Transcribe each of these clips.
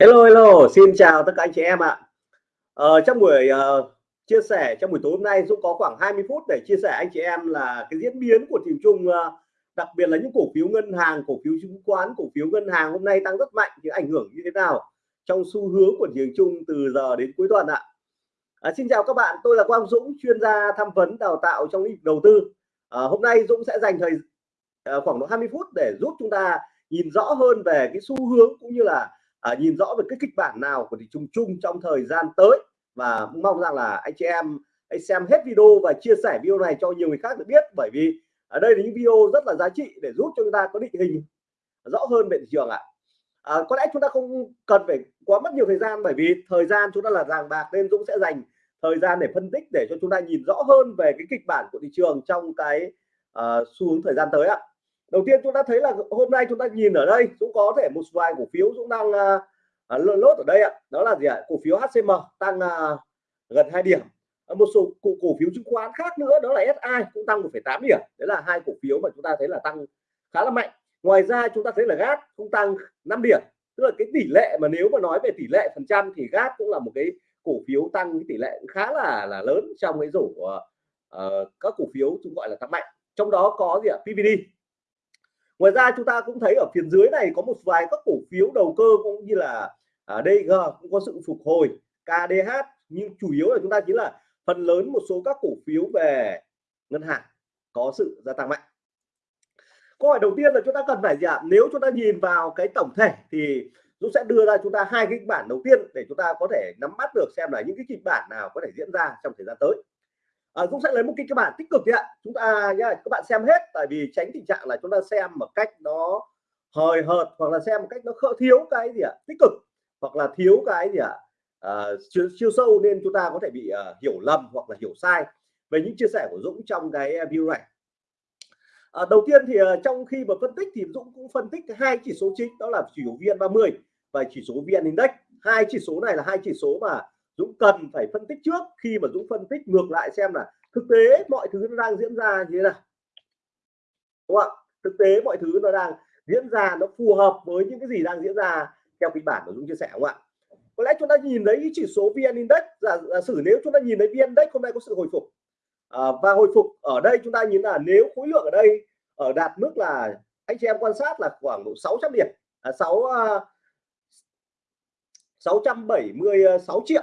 Hello hello, xin chào tất cả anh chị em ạ. Ờ, trong buổi uh, chia sẻ trong buổi tối hôm nay Dũng có khoảng 20 phút để chia sẻ anh chị em là cái diễn biến của thị trường uh, đặc biệt là những cổ phiếu ngân hàng, cổ phiếu chứng khoán, cổ phiếu ngân hàng hôm nay tăng rất mạnh thì ảnh hưởng như thế nào trong xu hướng của thị trường chung từ giờ đến cuối tuần ạ. À, xin chào các bạn, tôi là Quang Dũng, chuyên gia tham vấn đào tạo trong lĩnh vực đầu tư. À, hôm nay Dũng sẽ dành thời uh, khoảng độ 20 phút để giúp chúng ta nhìn rõ hơn về cái xu hướng cũng như là à, nhìn rõ về cái kịch bản nào của thị trường chung trong thời gian tới. Và mong rằng là anh chị em hãy xem hết video và chia sẻ video này cho nhiều người khác được biết. Bởi vì ở đây là những video rất là giá trị để giúp cho chúng ta có định hình rõ hơn về thị trường ạ. À. có lẽ chúng ta không cần phải quá mất nhiều thời gian bởi vì thời gian chúng ta là vàng bạc nên Dũng sẽ dành thời gian để phân tích để cho chúng ta nhìn rõ hơn về cái kịch bản của thị trường trong cái uh, xu hướng thời gian tới ạ đầu tiên chúng ta thấy là hôm nay chúng ta nhìn ở đây cũng có thể một vài cổ phiếu cũng đang uh, lốt ở đây ạ. Đó là gì ạ? Cổ phiếu HCM tăng à, gần 2 điểm. Một số cổ, cổ phiếu chứng khoán khác nữa đó là SI cũng tăng 1,8 điểm. Đấy là hai cổ phiếu mà chúng ta thấy là tăng khá là mạnh. Ngoài ra chúng ta thấy là GAT cũng tăng 5 điểm. Tức là cái tỷ lệ mà nếu mà nói về tỷ lệ phần trăm thì GAT cũng là một cái cổ phiếu tăng cái tỷ lệ khá là là lớn trong cái rổ uh, các cổ phiếu chúng gọi là tăng mạnh. Trong đó có gì ạ? PVD ngoài ra chúng ta cũng thấy ở phía dưới này có một vài các cổ phiếu đầu cơ cũng như là à, ở đây cũng có sự phục hồi KDH nhưng chủ yếu là chúng ta chính là phần lớn một số các cổ phiếu về ngân hàng có sự gia tăng mạnh. Câu hỏi đầu tiên là chúng ta cần phải gì ạ? Nếu chúng ta nhìn vào cái tổng thể thì Dũng sẽ đưa ra chúng ta hai kịch bản đầu tiên để chúng ta có thể nắm bắt được xem là những cái kịch bản nào có thể diễn ra trong thời gian tới. Ờ, à, Dũng sẽ lấy một kịch bản tích cực ạ. Chúng ta nhá các bạn xem hết tại vì tránh tình trạng là chúng ta xem một cách nó hời hợt hoặc là xem một cách nó khỡ thiếu cái gì ạ tích cực hoặc là thiếu cái gì ạ ờ, à, chiều, chiều sâu nên chúng ta có thể bị uh, hiểu lầm hoặc là hiểu sai về những chia sẻ của Dũng trong cái video này. À, đầu tiên thì uh, trong khi mà phân tích thì Dũng cũng phân tích hai chỉ số chính đó là chỉ số VN30 và chỉ số VN Index. Hai chỉ số này là hai chỉ số mà Dũng cần phải phân tích trước. Khi mà Dũng phân tích ngược lại xem là thực tế mọi thứ nó đang diễn ra như thế nào. Đúng không ạ? Thực tế mọi thứ nó đang diễn ra nó phù hợp với những cái gì đang diễn ra theo kịch bản của Dũng chia sẻ không ạ? Có lẽ chúng ta nhìn thấy chỉ số VN Index giả, giả sử nếu chúng ta nhìn thấy VN Index hôm nay có sự hồi phục. À, và hồi phục ở đây chúng ta nhìn là nếu khối lượng ở đây ở đạt mức là anh chị em quan sát là khoảng độ 600 điểm. À, 6 uh, 676 triệu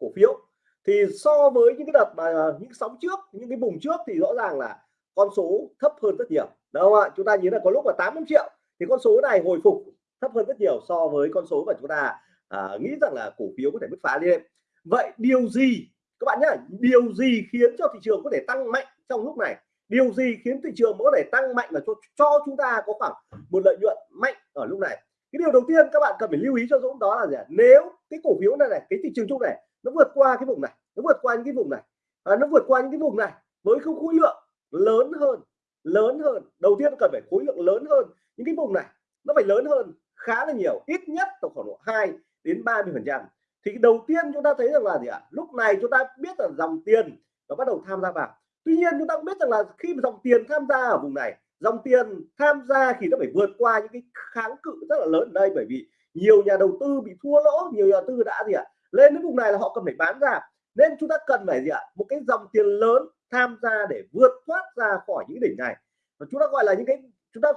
cổ phiếu. Thì so với những cái đợt mà à, những sóng trước những cái vùng trước thì rõ ràng là con số thấp hơn rất nhiều. Đâu ạ? Chúng ta nhìn là có lúc là 80 triệu thì con số này hồi phục thấp hơn rất nhiều so với con số mà chúng ta à, nghĩ rằng là cổ phiếu có thể bứt phá lên. Vậy điều gì các bạn nhá điều gì khiến cho thị trường có thể tăng mạnh trong lúc này? Điều gì khiến thị trường có thể tăng mạnh và cho cho chúng ta có khoảng một lợi nhuận mạnh ở lúc này? Cái điều đầu tiên các bạn cần phải lưu ý cho Dũng đó là gì nếu cái cổ phiếu này này cái thị trường chung này nó vượt qua cái vùng này nó vượt qua những cái vùng này. À, nó vượt qua những cái vùng này với không khối lượng lớn hơn lớn hơn. Đầu tiên cần phải khối lượng lớn hơn. Những cái vùng này nó phải lớn hơn khá là nhiều ít nhất tổng khoảng độ 2 đến 30 phần trăm. Thì đầu tiên chúng ta thấy rằng là gì ạ? Lúc này chúng ta biết là dòng tiền nó bắt đầu tham gia vào. Tuy nhiên chúng ta cũng biết rằng là khi mà dòng tiền tham gia ở vùng này dòng tiền tham gia thì nó phải vượt qua những cái kháng cự rất là lớn. Ở đây bởi vì nhiều nhà đầu tư bị thua lỗ nhiều nhà đầu tư đã gì ạ? Lên đến vùng này là họ cần phải bán ra. Nên chúng ta cần phải gì ạ? Một cái dòng tiền lớn tham gia để vượt thoát ra khỏi những đỉnh này. Và chúng ta gọi là những cái, chúng ta,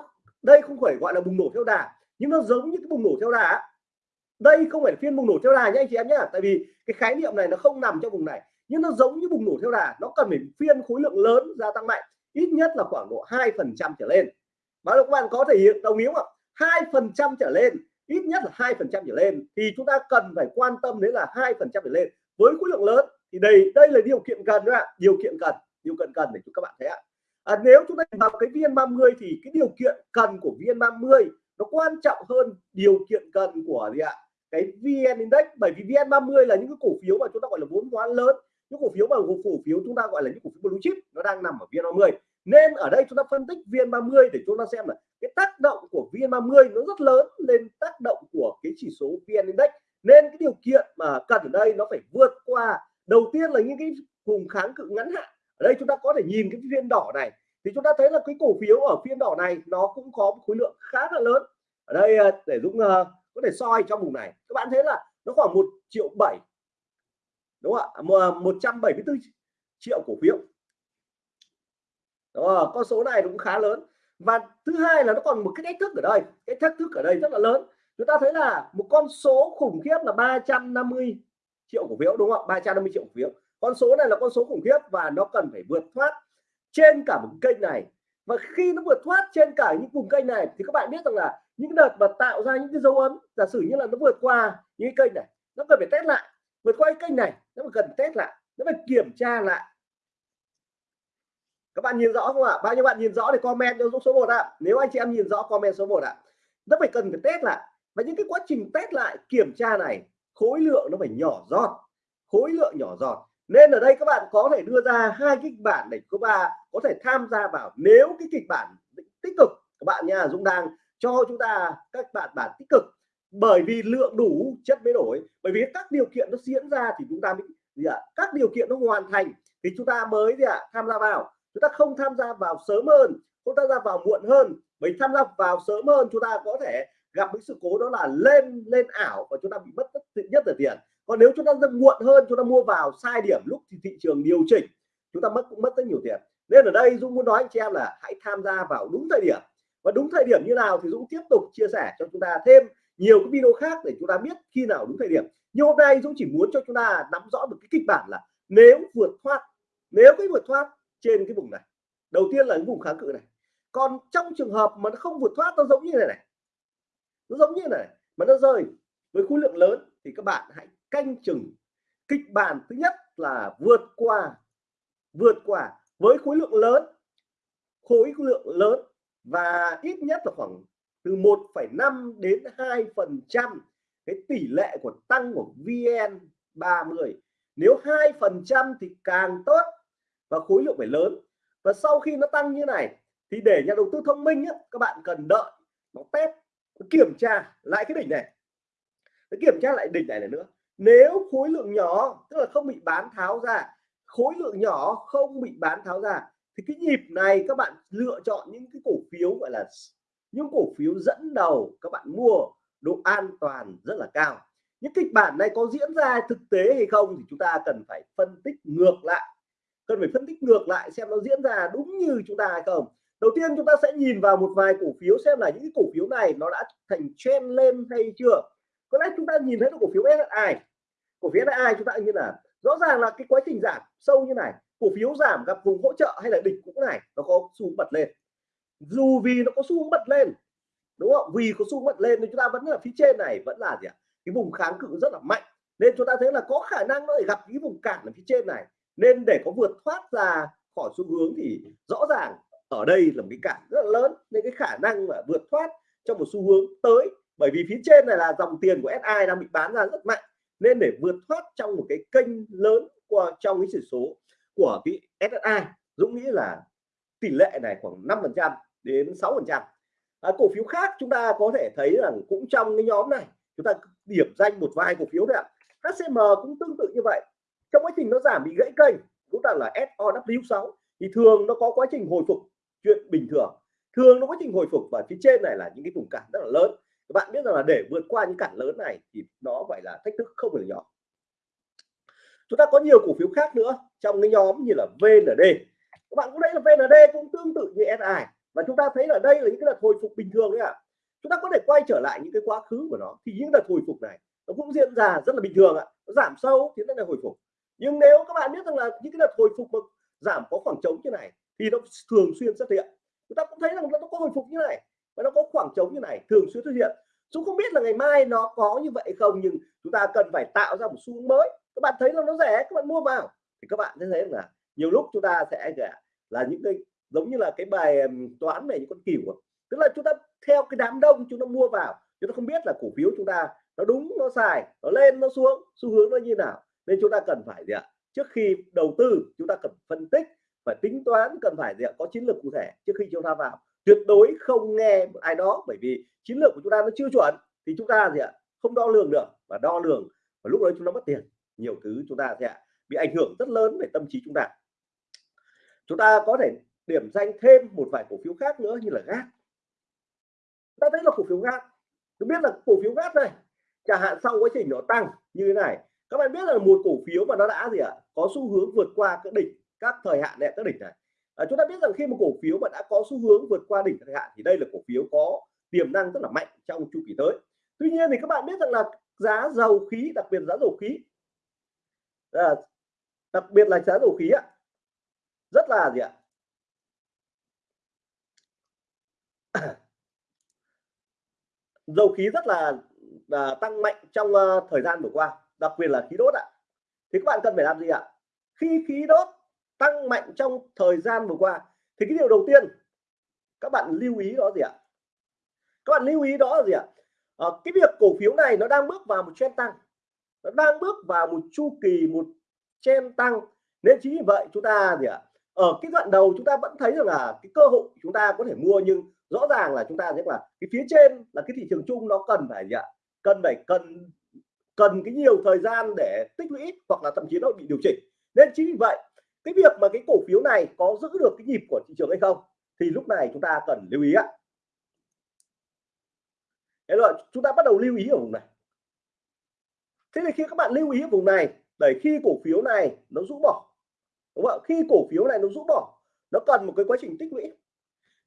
đây không phải gọi là bùng nổ theo đà, nhưng nó giống như cái bùng nổ theo đà đây không phải phiên bùng nổ theo đà nhé anh chị em nhé tại vì cái khái niệm này nó không nằm trong vùng này, nhưng nó giống như bùng nổ theo đà, nó cần phải phiên khối lượng lớn gia tăng mạnh, ít nhất là khoảng độ hai phần trăm trở lên. Báo các bạn có thể hiện đồng ý không ạ? Hai phần trăm trở lên ít nhất là hai phần trăm trở lên thì chúng ta cần phải quan tâm đến là hai phần trăm trở lên. Với khối lượng lớn thì đây đây là điều kiện cần đó ạ điều kiện cần điều kiện cần để cho các bạn thấy ạ. À, nếu chúng ta vào cái viên 30 thì cái điều kiện cần của viên 30 nó quan trọng hơn điều kiện cần của gì ạ? Cái VN Index bởi vì VN 30 là những cái cổ phiếu mà chúng ta gọi là vốn hóa lớn những cổ phiếu mà cổ phiếu chúng ta gọi là những cổ phiếu blue chip nó đang nằm ở VN 30 nên ở đây chúng ta phân tích VN 30 để chúng ta xem là cái tác động của VN 30 nó rất lớn lên tác động của cái chỉ số VN Index. Nên cái điều kiện mà cần ở đây nó phải vượt qua. Đầu tiên là những cái vùng kháng cự ngắn hạn. Ở đây chúng ta có thể nhìn cái viên đỏ này thì chúng ta thấy là cái cổ phiếu ở phiên đỏ này nó cũng có một khối lượng khá là lớn. Ở đây à, để Dũng uh, có có thể soi trong vùng này. Các bạn thấy là nó khoảng một triệu bảy đúng không ạ? 174 à, triệu cổ phiếu đó, con số này cũng khá lớn. Và thứ hai là nó còn một cái thách thức ở đây. Cái thách thức ở đây rất là lớn. Chúng ta thấy là một con số khủng khiếp là 350 triệu cổ phiếu đúng không 350 triệu cổ phiếu. Con số này là con số khủng khiếp và nó cần phải vượt thoát trên cả một kênh này. Và khi nó vượt thoát trên cả những vùng kênh này thì các bạn biết rằng là những đợt mà tạo ra những cái dấu ấn giả sử như là nó vượt qua những cái kênh này nó cần phải test lại. Vượt qua cái kênh này nó cần test lại nó phải kiểm tra lại các bạn nhìn rõ không ạ? Bao nhiêu bạn nhìn rõ thì comment cho số 1 ạ. Nếu anh chị em nhìn rõ, comment số 1 ạ. Nó phải cần phải test lại. Và những cái quá trình test lại, kiểm tra này, khối lượng nó phải nhỏ giọt. Khối lượng nhỏ giọt. Nên ở đây các bạn có thể đưa ra hai kịch bản để các bạn có thể tham gia vào. Nếu cái kịch bản tích cực, các bạn nha, Dũng đang, cho chúng ta các bạn bản tích cực. Bởi vì lượng đủ, chất mới đổi. Bởi vì các điều kiện nó diễn ra thì chúng ta mới gì ạ? Các điều kiện nó hoàn thành thì chúng ta mới gì ạ? Tham gia vào chúng ta không tham gia vào sớm hơn, không tham gia vào muộn hơn. Mình tham gia vào sớm hơn, chúng ta có thể gặp những sự cố đó là lên lên ảo và chúng ta bị mất tất nhất là tiền. Còn nếu chúng ta ra muộn hơn, chúng ta mua vào sai điểm, lúc thì thị trường điều chỉnh, chúng ta mất cũng mất rất nhiều tiền. Nên ở đây Dũng muốn nói anh chị em là hãy tham gia vào đúng thời điểm. Và đúng thời điểm như nào thì Dũng tiếp tục chia sẻ cho chúng ta thêm nhiều cái video khác để chúng ta biết khi nào đúng thời điểm. Nhưng hôm nay Dũng chỉ muốn cho chúng ta nắm rõ được cái kịch bản là nếu vượt thoát, nếu cái vượt thoát trên cái vùng này. Đầu tiên là cái vùng kháng cự này. Còn trong trường hợp mà nó không vượt thoát nó giống như này này. Nó giống như này mà nó rơi với khối lượng lớn thì các bạn hãy canh chừng kịch bản thứ nhất là vượt qua vượt qua với khối lượng lớn khối lượng lớn và ít nhất là khoảng từ 1,5 đến 2 phần trăm cái tỷ lệ của tăng của VN 30 nếu 2 phần trăm thì càng tốt và khối lượng phải lớn. Và sau khi nó tăng như này thì để nhà đầu tư thông minh á, các bạn cần đợi nó test kiểm tra lại cái đỉnh này. Kiểm tra lại đỉnh này này nữa. Nếu khối lượng nhỏ tức là không bị bán tháo ra khối lượng nhỏ không bị bán tháo ra thì cái nhịp này các bạn lựa chọn những cái cổ phiếu gọi là những cổ phiếu dẫn đầu các bạn mua độ an toàn rất là cao. Những kịch bản này có diễn ra thực tế hay không thì chúng ta cần phải phân tích ngược lại cần phải phân tích ngược lại xem nó diễn ra đúng như chúng ta hay không. Đầu tiên chúng ta sẽ nhìn vào một vài cổ phiếu xem là những cổ phiếu này nó đã thành trend lên hay chưa. Có lẽ chúng ta nhìn thấy được cổ phiếu SSI cổ phiếu SSI chúng ta như là rõ ràng là cái quá trình giảm sâu như này, cổ phiếu giảm gặp vùng hỗ trợ hay là đỉnh cũng này, nó có xu bật lên. Dù vì nó có xu bật lên, đúng không? Vì có xu bật lên thì chúng ta vẫn là phía trên này, vẫn là gì ạ? Cái vùng kháng cự rất là mạnh. Nên chúng ta thấy là có khả năng nó gặp cái vùng cản ở phía trên này nên để có vượt thoát ra khỏi xu hướng thì rõ ràng ở đây là một cái cản rất là lớn. Nên cái khả năng mà vượt thoát trong một xu hướng tới bởi vì phía trên này là dòng tiền của SI đang bị bán ra rất mạnh. Nên để vượt thoát trong một cái kênh lớn qua trong cái chỉ số của cái SSI Dũng nghĩ là tỷ lệ này khoảng 5 phần trăm đến 6 phần trăm. À, cổ phiếu khác chúng ta có thể thấy rằng cũng trong cái nhóm này chúng ta điểm danh một vài cổ phiếu đấy ạ. HCM cũng tương tự như vậy trong quá trình nó giảm bị gãy kênh, chúng ta là SOW6 thì thường nó có quá trình hồi phục chuyện bình thường. Thường nó quá trình hồi phục và phía trên này là những cái vùng cản rất là lớn. Các bạn biết rằng là để vượt qua những cản lớn này thì nó phải là thách thức không phải nhỏ. Chúng ta có nhiều cổ phiếu khác nữa trong cái nhóm như là VND các bạn cũng thấy là VND cũng tương tự như SI và chúng ta thấy là đây là những cái đợt hồi phục bình thường đấy ạ. À. chúng ta có thể quay trở lại những cái quá khứ của nó, thì những đợt hồi phục này nó cũng diễn ra rất là bình thường ạ. À. nó giảm sâu thì nó là hồi phục nhưng nếu các bạn biết rằng là những cái đợt hồi phục mà giảm có khoảng trống như này, thì nó thường xuyên xuất hiện. Chúng ta cũng thấy rằng nó có hồi phục như này, và nó có khoảng trống như này, thường xuyên xuất hiện. Chúng không biết là ngày mai nó có như vậy không, nhưng chúng ta cần phải tạo ra một xu hướng mới. Các bạn thấy là nó rẻ, các bạn mua vào. Thì các bạn sẽ thấy là nhiều lúc chúng ta sẽ là những cái, giống như là cái bài toán về những con cừu tức là chúng ta theo cái đám đông chúng ta mua vào, chúng ta không biết là cổ phiếu chúng ta nó đúng, nó xài nó lên, nó xuống, xu hướng nó như nào nên chúng ta cần phải gì ạ? Trước khi đầu tư, chúng ta cần phân tích phải tính toán, cần phải gì ạ? Có chiến lược cụ thể trước khi chúng ta vào. Tuyệt đối không nghe ai đó, bởi vì chiến lược của chúng ta nó chưa chuẩn thì chúng ta gì ạ? Không đo lường được. Và đo lường, và lúc đấy chúng ta mất tiền. Nhiều thứ chúng ta sẽ bị ảnh hưởng rất lớn về tâm trí chúng ta. Chúng ta có thể điểm danh thêm một vài cổ phiếu khác nữa như là gas ta thấy là cổ phiếu gas tôi biết là cổ phiếu gas này, chẳng hạn sau quá trình nó tăng như thế này các bạn biết là một cổ phiếu mà nó đã gì ạ? Có xu hướng vượt qua các đỉnh các thời hạn này các đỉnh này. À, chúng ta biết rằng khi một cổ phiếu mà đã có xu hướng vượt qua đỉnh thời hạn thì đây là cổ phiếu có tiềm năng rất là mạnh trong chu kỳ tới. Tuy nhiên thì các bạn biết rằng là giá dầu khí đặc biệt giá dầu khí à, đặc biệt là giá dầu khí ạ rất là gì ạ? Dầu khí rất là, là tăng mạnh trong uh, thời gian vừa qua đặc biệt là khí đốt ạ. Thì các bạn cần phải làm gì ạ? Khi khí đốt tăng mạnh trong thời gian vừa qua thì cái điều đầu tiên các bạn lưu ý đó gì ạ? Các bạn lưu ý đó là gì ạ? À, cái việc cổ phiếu này nó đang bước vào một trend tăng. Nó đang bước vào một chu kỳ một trend tăng. Nên chính vì vậy chúng ta gì ạ? Ở cái đoạn đầu chúng ta vẫn thấy rằng là cái cơ hội chúng ta có thể mua nhưng rõ ràng là chúng ta thấy là cái phía trên là cái thị trường chung nó cần phải gì ạ? Cần phải cần cần cái nhiều thời gian để tích lũy hoặc là thậm chí nó bị điều chỉnh. Nên chính vì vậy, cái việc mà cái cổ phiếu này có giữ được cái nhịp của thị trường hay không thì lúc này chúng ta cần lưu ý ạ. Thế rồi, chúng ta bắt đầu lưu ý ở vùng này. Thế thì khi các bạn lưu ý ở vùng này, để khi cổ phiếu này nó rũ bỏ, đúng không ạ? Khi cổ phiếu này nó rũ bỏ, nó cần một cái quá trình tích lũy.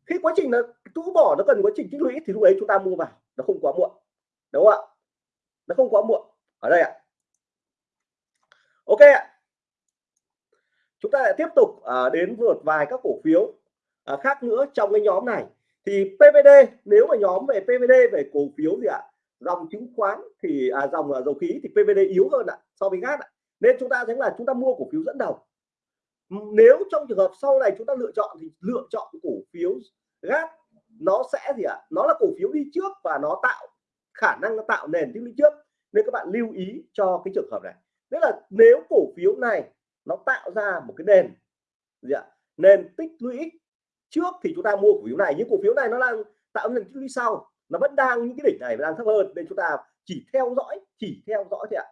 Khi quá trình nó rũ bỏ, nó cần quá trình tích lũy thì lúc ấy chúng ta mua vào. Nó không quá muộn, đúng không ạ? Nó không quá muộn ở đây ạ. Ok ạ. Chúng ta lại tiếp tục à, đến vượt vài các cổ phiếu à, khác nữa trong cái nhóm này. Thì PVD nếu mà nhóm về PVD về cổ phiếu gì ạ? Dòng chứng khoán thì à, dòng à, dầu khí thì PVD yếu hơn ạ so với gas ạ. Nên chúng ta thấy là chúng ta mua cổ phiếu dẫn đầu. Nếu trong trường hợp sau này chúng ta lựa chọn thì lựa chọn cổ phiếu gas nó sẽ gì ạ? Nó là cổ phiếu đi trước và nó tạo khả năng nó tạo nền tích lũy trước nên các bạn lưu ý cho cái trường hợp này. Tức là nếu cổ phiếu này nó tạo ra một cái nền gì ạ? Nền tích lũy trước thì chúng ta mua cổ phiếu này nhưng cổ phiếu này nó đang tạo nền tích lũy sau. Nó vẫn đang những cái đỉnh này đang thấp hơn nên chúng ta chỉ theo dõi chỉ theo dõi thôi ạ.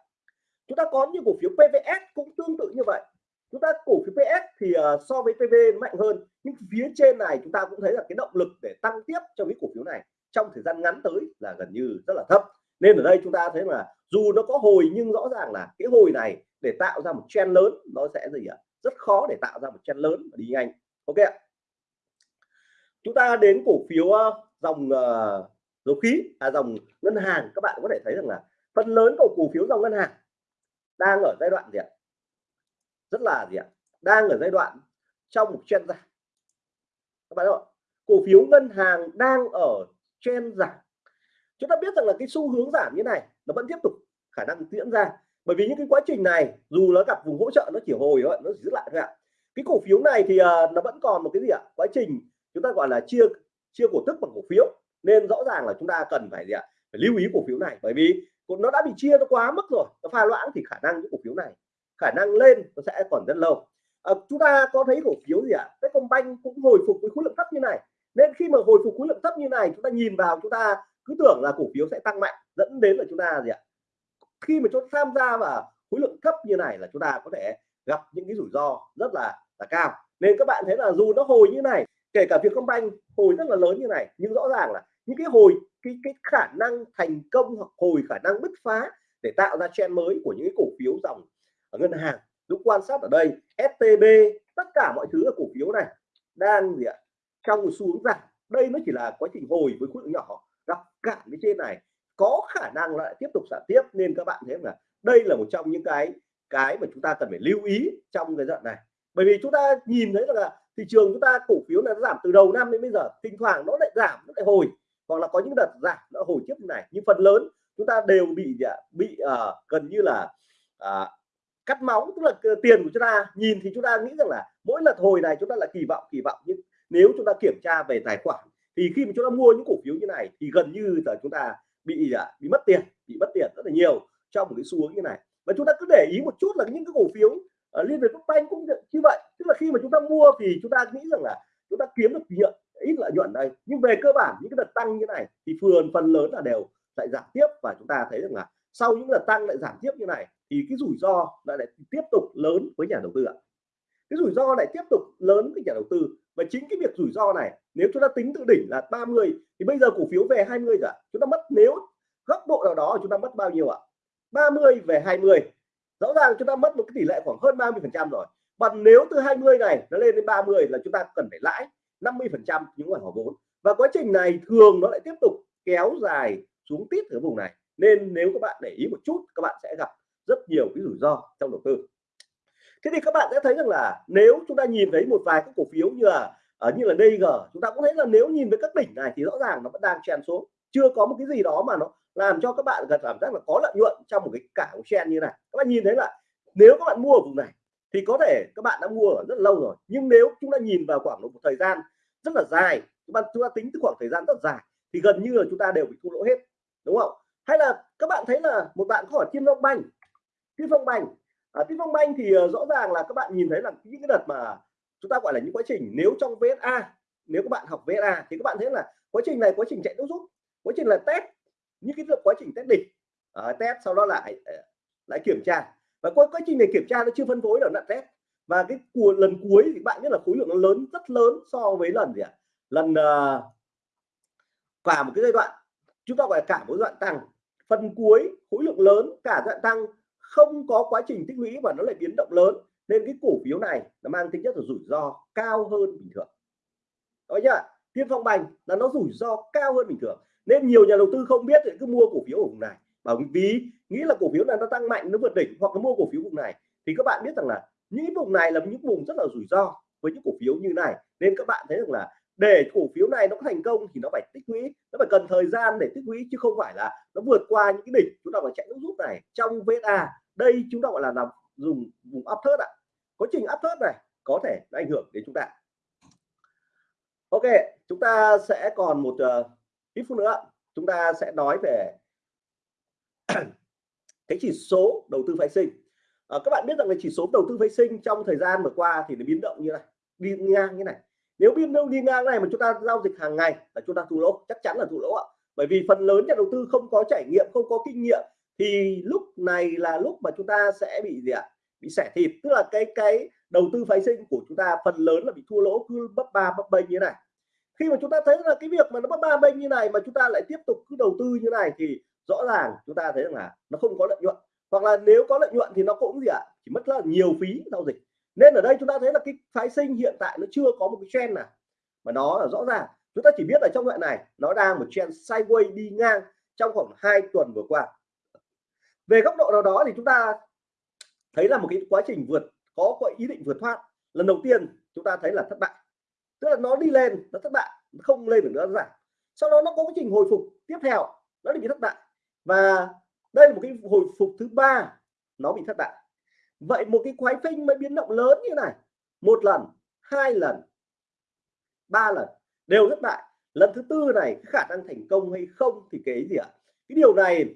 Chúng ta có những cổ phiếu PVS cũng tương tự như vậy. Chúng ta cổ phiếu PS thì uh, so với PV mạnh hơn nhưng phía trên này chúng ta cũng thấy là cái động lực để tăng tiếp cho cái cổ phiếu này trong thời gian ngắn tới là gần như rất là thấp nên ở đây chúng ta thấy là dù nó có hồi nhưng rõ ràng là cái hồi này để tạo ra một chen lớn nó sẽ gì ạ? Rất khó để tạo ra một chen lớn và đi nhanh. Ok ạ. Chúng ta đến cổ phiếu ờ, dòng uh, dầu khí à dòng ngân hàng. Các bạn có thể thấy rằng là phần lớn của cổ phiếu dòng ngân hàng đang ở giai đoạn gì ạ? Rất là gì ạ? Đang ở giai đoạn trong một chen giảm. Các bạn ạ? Cổ phiếu ngân hàng đang ở chen giảm chúng ta biết rằng là cái xu hướng giảm như này nó vẫn tiếp tục khả năng diễn ra. Bởi vì những cái quá trình này dù nó gặp vùng hỗ trợ nó chỉ hồi thôi nó chỉ giữ lại thôi ạ. Cái cổ phiếu này thì uh, nó vẫn còn một cái gì ạ? Quá trình chúng ta gọi là chia chia cổ tức bằng cổ phiếu. Nên rõ ràng là chúng ta cần phải gì ạ? Phải lưu ý cổ phiếu này. Bởi vì nó đã bị chia nó quá mức rồi nó pha loãng thì khả năng những cổ phiếu này khả năng lên nó sẽ còn rất lâu. À, chúng ta có thấy cổ phiếu gì ạ? À? Techcombank cũng hồi phục với khối lượng thấp như này. Nên khi mà hồi phục khối lượng thấp như này chúng ta nhìn vào chúng ta cứ tưởng là cổ phiếu sẽ tăng mạnh, dẫn đến là chúng ta gì ạ? Khi mà chúng ta tham gia vào khối lượng thấp như này là chúng ta có thể gặp những cái rủi ro rất là là cao. Nên các bạn thấy là dù nó hồi như này, kể cả Vietcombank hồi rất là lớn như này, nhưng rõ ràng là những cái hồi, cái cái khả năng thành công hoặc hồi khả năng bứt phá để tạo ra trend mới của những cái cổ phiếu dòng ở ngân hàng, lúc quan sát ở đây STB tất cả mọi thứ ở cổ phiếu này đang gì ạ? Trong một xu hướng giảm đây nó chỉ là quá trình hồi với khối lượng nhỏ gặp cản với trên này có khả năng lại tiếp tục giảm tiếp. Nên các bạn thấy là đây là một trong những cái cái mà chúng ta cần phải lưu ý trong cái đoạn này. Bởi vì chúng ta nhìn thấy là thị trường chúng ta cổ phiếu là nó giảm từ đầu năm đến bây giờ thỉnh thoảng nó lại giảm nó lại hồi. Hoặc là có những đợt giảm nó hồi tiếp như này. Nhưng phần lớn chúng ta đều bị à, bị uh, gần như là uh, cắt máu tức là tiền của chúng ta. Nhìn thì chúng ta nghĩ rằng là mỗi lần hồi này chúng ta là kỳ vọng kỳ vọng. Nhưng nếu chúng ta kiểm tra về tài khoản thì khi mà chúng ta mua những cổ phiếu như này thì gần như là chúng ta bị à, bị mất tiền bị mất tiền rất là nhiều trong một cái xu hướng như này. Và chúng ta cứ để ý một chút là những cái cổ phiếu uh, liên việt banh cũng như vậy. Tức là khi mà chúng ta mua thì chúng ta nghĩ rằng là chúng ta kiếm được nhuận ít lợi nhuận đây. Nhưng về cơ bản những cái đợt tăng như này thì phần phần lớn là đều lại giảm tiếp. Và chúng ta thấy rằng là sau những đợt tăng lại giảm tiếp như này thì cái rủi ro lại, lại tiếp tục lớn với nhà đầu tư ạ. Cái rủi ro lại tiếp tục lớn với nhà đầu tư và chính cái việc rủi ro này, nếu chúng ta tính từ đỉnh là 30 thì bây giờ cổ phiếu về 20 rồi chúng ta mất, nếu góc độ nào đó chúng ta mất bao nhiêu ạ? 30 về 20 rõ ràng chúng ta mất một cái tỷ lệ khoảng hơn 30 phần trăm rồi. Còn nếu từ 20 này nó lên đến 30 là chúng ta cần phải lãi 50 phần trăm những khoản vốn. Và quá trình này thường nó lại tiếp tục kéo dài xuống tiếp ở vùng này. Nên nếu các bạn để ý một chút, các bạn sẽ gặp rất nhiều cái rủi ro trong đầu tư thế thì các bạn sẽ thấy rằng là nếu chúng ta nhìn thấy một vài các cổ phiếu như là ở như là DG chúng ta cũng thấy là nếu nhìn với các đỉnh này thì rõ ràng nó vẫn đang chen xuống. Chưa có một cái gì đó mà nó làm cho các bạn gần cảm giác là có lợi nhuận trong một cái cảng chen như này. Các bạn nhìn thấy là nếu các bạn mua ở vùng này thì có thể các bạn đã mua ở rất lâu rồi. Nhưng nếu chúng ta nhìn vào khoảng một thời gian rất là dài chúng ta chúng ta tính từ khoảng thời gian rất dài thì gần như là chúng ta đều bị thua lỗ hết, đúng không? Hay là các bạn thấy là một bạn có hỏi Tiên Phong Banh Tiên Phong Banh à, Tiên thì uh, rõ ràng là các bạn nhìn thấy là những cái đợt mà chúng ta gọi là những quá trình nếu trong VSA nếu các bạn học VSA thì các bạn thấy là quá trình này quá trình chạy nước rút quá trình là test những cái quá trình test đỉnh uh, test sau đó lại ờ, lại kiểm tra. Và quá, quá trình này kiểm tra nó chưa phân phối là đoạn test. Và cái của lần cuối thì bạn biết là khối lượng nó lớn rất lớn so với lần gì ạ? Lần ờ, uh, cả một cái giai đoạn chúng ta gọi là cả một đoạn tăng. Phần cuối khối lượng lớn cả đoạn tăng không có quá trình tích lũy và nó lại biến động lớn, nên cái cổ phiếu này nó mang tính chất là rủi ro cao hơn bình thường. Đó nhá, tiên phong bành là nó rủi ro cao hơn bình thường. Nên nhiều nhà đầu tư không biết thì cứ mua cổ phiếu ở vùng này. Bảo ví nghĩ là cổ phiếu này nó tăng mạnh, nó vượt đỉnh hoặc nó mua cổ phiếu vùng này, thì các bạn biết rằng là những vùng này là những vùng rất là rủi ro với những cổ phiếu như này. Nên các bạn thấy rằng là để cổ phiếu này nó có thành công thì nó phải tích lũy, nó phải cần thời gian để tích lũy, chứ không phải là nó vượt qua những cái đỉnh chúng ta phải chạy nước rút này trong VSA đây chúng ta gọi là làm dùng vùng áp thớt ạ. Quá trình áp thớt này có thể nó ảnh hưởng đến chúng ta. Ok chúng ta sẽ còn một uh, ít phút nữa chúng ta sẽ nói về cái chỉ số đầu tư phái sinh. À, các bạn biết rằng là chỉ số đầu tư phái sinh trong thời gian vừa qua thì nó biến động như này đi ngang như này. Nếu biến động đi ngang này mà chúng ta giao dịch hàng ngày là chúng ta thua lỗ chắc chắn là thua lỗ ạ. Bởi vì phần lớn nhà đầu tư không có trải nghiệm không có kinh nghiệm thì lúc này là lúc mà chúng ta sẽ bị gì ạ? Bị xẻ thịt, tức là cái cái đầu tư phái sinh của chúng ta phần lớn là bị thua lỗ, cứ bấp ba, bấp bênh như này. Khi mà chúng ta thấy là cái việc mà nó bấp ba, bênh như này mà chúng ta lại tiếp tục cứ đầu tư như này thì rõ ràng chúng ta thấy rằng là nó không có lợi nhuận. Hoặc là nếu có lợi nhuận thì nó cũng gì ạ? Chỉ mất rất là nhiều phí giao dịch. Nên ở đây chúng ta thấy là cái phái sinh hiện tại nó chưa có một cái trend nào. Mà nó là rõ ràng, chúng ta chỉ biết là trong đoạn này, nó đang một trend sideways đi ngang trong khoảng hai tuần vừa qua về góc độ nào đó thì chúng ta thấy là một cái quá trình vượt, có có ý định vượt thoát. Lần đầu tiên chúng ta thấy là thất bại. Tức là nó đi lên, nó thất bại, không lên được nữa giảm. Sau đó nó có quá trình hồi phục tiếp theo, nó bị thất bại. Và đây là một cái hồi phục thứ ba, nó bị thất bại. Vậy một cái quái phanh mới biến động lớn như này. Một lần, hai lần, ba lần, đều thất bại. Lần thứ tư này khả năng thành công hay không thì cái gì ạ? Cái điều này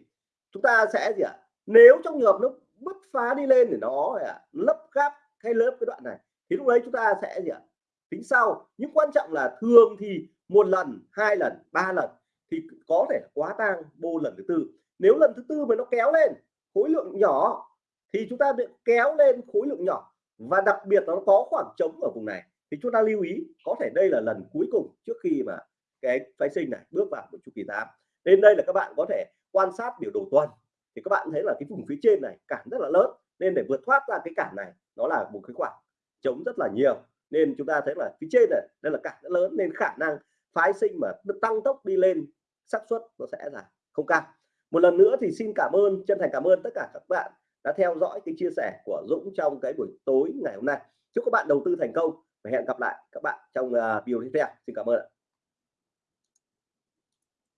chúng ta sẽ gì ạ? Nếu trong trường hợp nó bứt phá đi lên để nó à, lấp gáp hay lớp cái đoạn này. Thì lúc đấy chúng ta sẽ gì ạ? Tính sau. Nhưng quan trọng là thường thì một lần hai lần ba lần thì có thể quá tang bô lần thứ tư. Nếu lần thứ tư mà nó kéo lên khối lượng nhỏ thì chúng ta bị kéo lên khối lượng nhỏ. Và đặc biệt nó có khoảng trống ở vùng này. Thì chúng ta lưu ý có thể đây là lần cuối cùng trước khi mà cái phái sinh này bước vào một chu kỳ tám. Nên đây là các bạn có thể quan sát biểu đồ tuần, thì các bạn thấy là cái vùng phía trên này cản rất là lớn. Nên để vượt thoát ra cái cản này, nó là một cái khoảng chống rất là nhiều. Nên chúng ta thấy là phía trên này, đây là cản rất lớn, nên khả năng phái sinh mà tăng tốc đi lên, xác suất nó sẽ là không cao. Một lần nữa thì xin cảm ơn, chân thành cảm ơn tất cả các bạn đã theo dõi cái chia sẻ của Dũng trong cái buổi tối ngày hôm nay. Chúc các bạn đầu tư thành công và hẹn gặp lại các bạn trong à, video tiếp theo. Xin cảm ơn